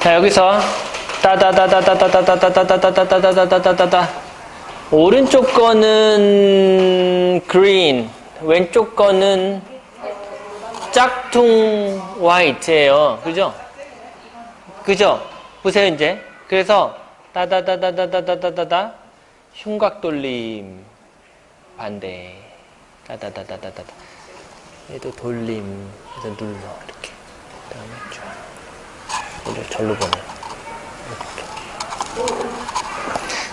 자 여기서 따다다다다다다다다다다다다다다다다다 오른쪽 거는 green, 왼쪽 거는 짝퉁 화이트예요. 그죠? 그죠? 보세요 이제. 그래서 따다다다다다다다다다 흉곽 돌림 반대 따다다다다다다 얘도 돌림 그래서 눌러 이렇게 그 다음에 쫙 우리 절로 보내.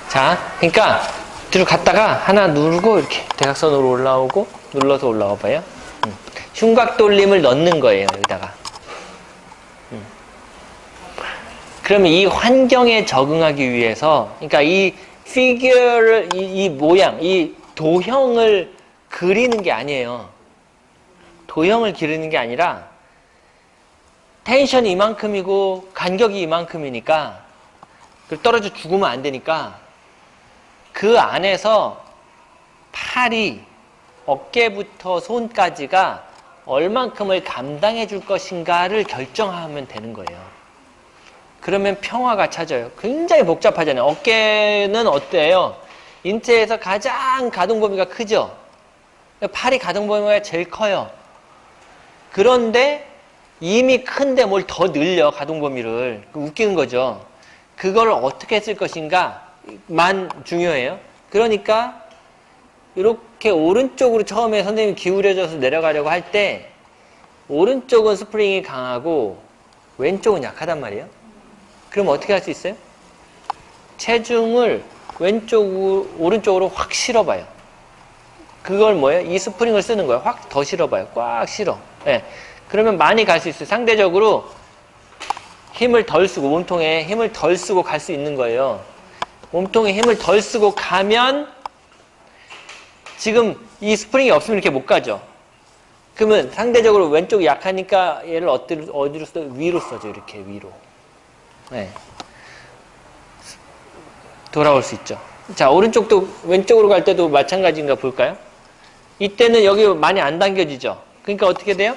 자 그러니까 뒤로 갔다가 하나 누르고 이렇게 대각선으로 올라오고 눌러서 올라와 봐요 음. 흉곽 돌림을 넣는 거예요 여기다가 음. 그러면 이 환경에 적응하기 위해서 그러니까 이 피규어를 이, 이 모양 이 도형을 그리는 게 아니에요 도형을 기르는 게 아니라 텐션이 이만큼이고 간격이 이만큼이니까 그 떨어져 죽으면 안 되니까 그 안에서 팔이 어깨부터 손까지가 얼만큼을 감당해 줄 것인가를 결정하면 되는 거예요. 그러면 평화가 찾아요. 굉장히 복잡하잖아요. 어깨는 어때요? 인체에서 가장 가동 범위가 크죠? 팔이 가동 범위가 제일 커요. 그런데 이미 큰데 뭘 더 늘려 가동 범위를 웃기는 거죠. 그걸 어떻게 쓸 것인가만 중요해요. 그러니까 이렇게 오른쪽으로 처음에 선생님이 기울여져서 내려가려고 할 때 오른쪽은 스프링이 강하고 왼쪽은 약하단 말이에요. 그럼 어떻게 할 수 있어요? 체중을 왼쪽 오른쪽으로 확 실어봐요. 그걸 뭐예요? 이 스프링을 쓰는 거예요. 확 더 실어봐요. 꽉 실어. 네. 그러면 많이 갈 수 있어요. 상대적으로 힘을 덜 쓰고 몸통에 힘을 덜 쓰고 갈 수 있는 거예요. 몸통에 힘을 덜 쓰고 가면 지금 이 스프링이 없으면 이렇게 못 가죠. 그러면 상대적으로 왼쪽이 약하니까 얘를 어디로, 어디로 써? 위로 써죠. 이렇게 위로. 네. 돌아올 수 있죠. 자, 오른쪽도 왼쪽으로 갈 때도 마찬가지인가 볼까요? 이때는 여기 많이 안 당겨지죠. 그러니까 어떻게 돼요?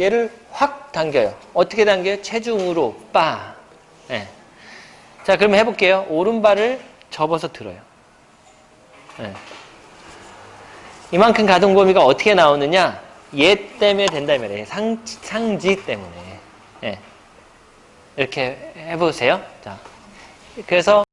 얘를 확 당겨요. 어떻게 당겨요? 체중으로 빠. 네. 자, 그러면 해볼게요. 오른발을 접어서 들어요. 네. 이만큼 가동 범위가 어떻게 나오느냐? 얘 때문에 된다 말이에요. 상, 상지 때문에. 네. 이렇게 해보세요. 자, 그래서